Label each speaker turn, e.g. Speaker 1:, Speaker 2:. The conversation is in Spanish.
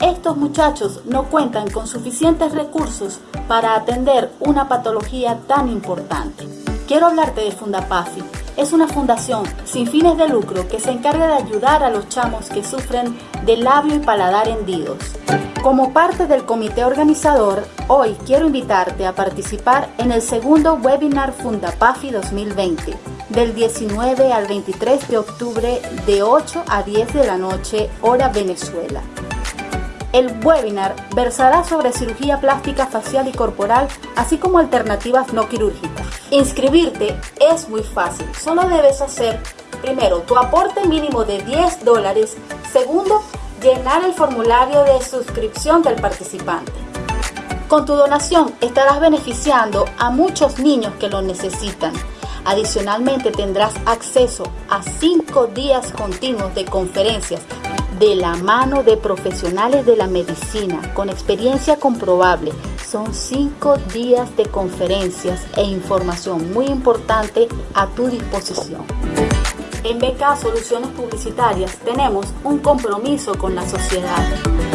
Speaker 1: estos muchachos no cuentan con suficientes recursos para atender una patología tan importante. Quiero hablarte de Fundapafi. Es una fundación sin fines de lucro que se encarga de ayudar a los chamos que sufren de labio y paladar hendidos. Como parte del comité organizador, hoy quiero invitarte a participar en el segundo webinar Fundapafi 2020, del 19 al 23 de octubre de 8 a 10 de la noche, hora Venezuela. El webinar versará sobre cirugía plástica facial y corporal, así como alternativas no quirúrgicas. Inscribirte es muy fácil, solo debes hacer primero tu aporte mínimo de 10 dólares, segundo llenar el formulario de suscripción del participante. Con tu donación estarás beneficiando a muchos niños que lo necesitan. Adicionalmente tendrás acceso a 5 días continuos de conferencias de la mano de profesionales de la medicina con experiencia comprobable. Son 5 días de conferencias e información muy importante a tu disposición. En BK Soluciones Publicitarias tenemos un compromiso con la sociedad.